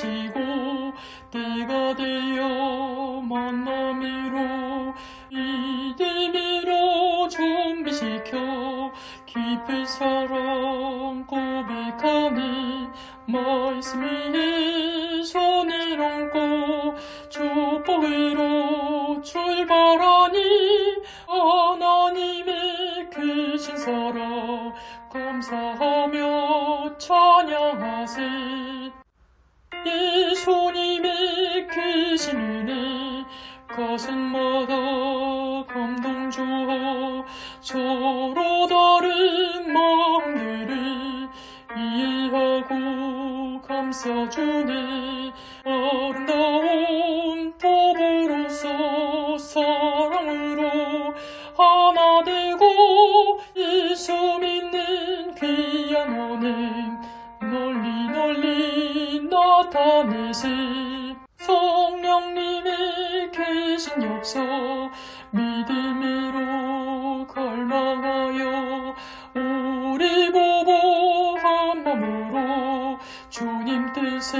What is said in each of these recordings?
하시고 때가 되어 만남으로 이듬으로 준비시켜 깊은 사랑 고백하니 말씀 위에 손을 얹고 축복으로 출발하니 하나님의 크신 사랑 감사하며 찬양하세 예수님의 크신 은혜 가슴마다 감동 주어 서로 다른 마음들을 이해하고 감싸주네. 아름다운 부부로서 사랑으로 하나 되고 예수 나타내세 성령님의 계신 역사 믿음으로 갈망하여 우리 보고 한 마음으로 주님 뜻에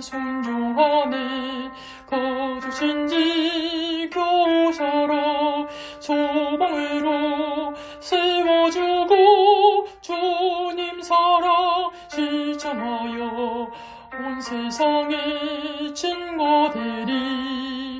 순종하네. 가족신지 교사라 소망으로 세워주고 주님 사랑 실천하여 온 세상에 증거되리